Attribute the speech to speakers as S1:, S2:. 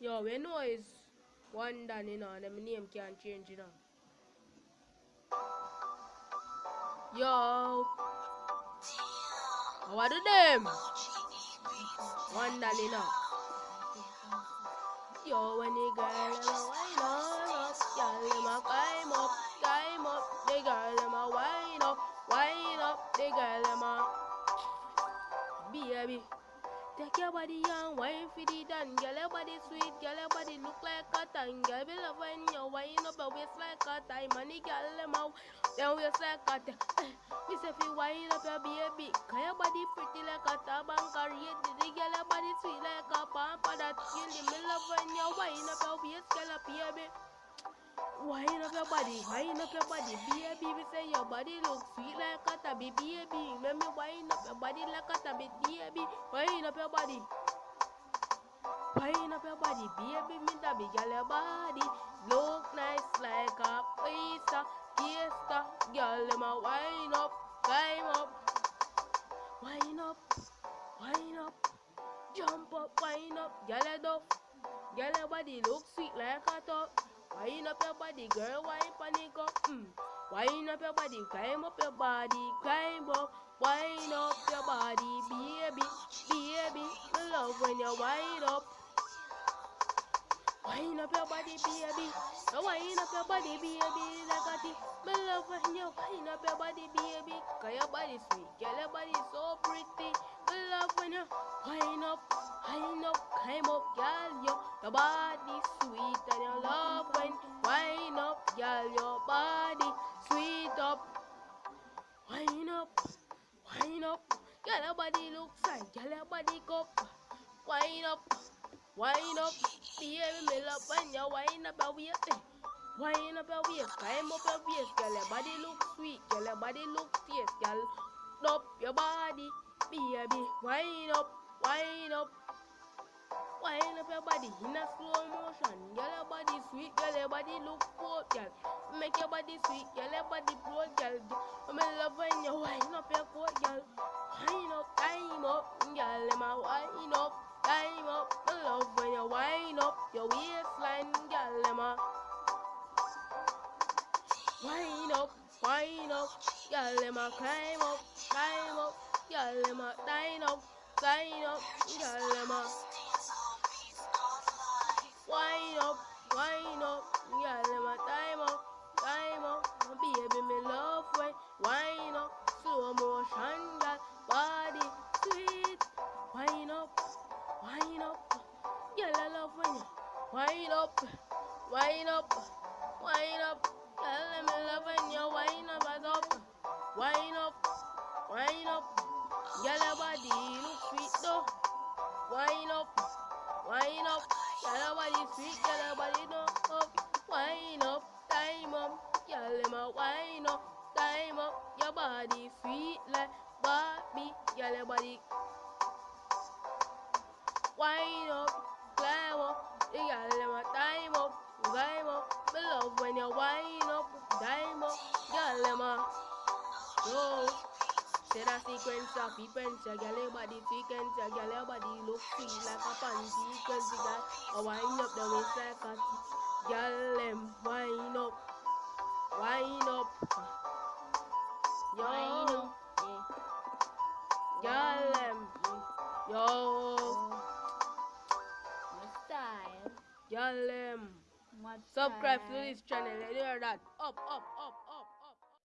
S1: Yo, we know it's one done, you know, and the name can't change, you know. Yo. What do them? One done, you know. Yo, when the girl wind up, girl them a climb up, climb up. The girl them a wind up, wind up. The girl them a baby. Take your body and wine for the done. Girl, your body sweet, girl, your body look like cotton. Girl, be love when you wine up your waist like cotton. Money, girl, them out, then waist like cotton. Eh, me say you wine up your baby, cause your body pretty like a tabanka. Rate the girl, your body sweet like a pampa. That kill me love when you wine up your waist, girl, baby. Wine up your body, wine up your body, baby. Me say your body look sweet like a tabby, baby. Let me wine up your body like a tabby, baby. Wine up your body. Wine up your body, baby. Me tabby, girl, your body look nice like a pizza, kista. Girl, them a wine up, climb up, wine up, wine up, jump up, wine up, girl, head up. Girl, your body look sweet like a top. Wine up your body, girl, wine panic up. Mm. Wine up your body, climb up your body, climb up. Wine up your body, baby, baby. I love when you wine up. Wine up your body, baby. No wine up your body, baby, like a tea. Love when you wine up your body, baby. Cause your body sweet, girl, your body so pretty. Me love when you wine up, wine up, climb up, girl, yo. Your body sweet and you love when wine up, girl, your body. Wine up, wine up. Girl, your body looks fine, girl, your body cup. Wine up, wine up. Baby, me love when you wine up your waist. eh. Wine up your waist, climb up your waist, girl. Your body look sweet, girl. Your body look fierce, girl. Up your body, baby. Wine up, wine up. Wine up your body in a slow motion. Girl, your body sweet, girl. Your body look cool, girl. Make your body sweet, girl. Your body broad, girl. Up, girl. Let me climb up, climb up, girl. Let me line up, line up, girl. Let me wine up, wine up, girl. Let me time up, time up. Baby, me love when wine up, slow motion, girl. Body sweet, wine up, wine up. I love when you wine up, wine up, wine up. Girl, let me love when you wine up, and up, wine up, wine up. Girl, your body look sweet though. Wine up, wine up. Girl, your body sweet, girl, your body no up. Wine up, time up. Girl, let me wine up, time up. Your body sweet like Barbie. Girl, your body wine up, climb up. The girl, let me time up, climb up. Me love when you wine Say that sequence of sequence, your girl body sequence, your girl your body look sweet like a panty sequence, girl. I wind up the waist like a girl, them wind up, wind up, yo,
S2: Wine up,
S1: girl, them, yo,
S2: My style.
S1: girl, them. Subscribe to this channel, you hear that? Up, up,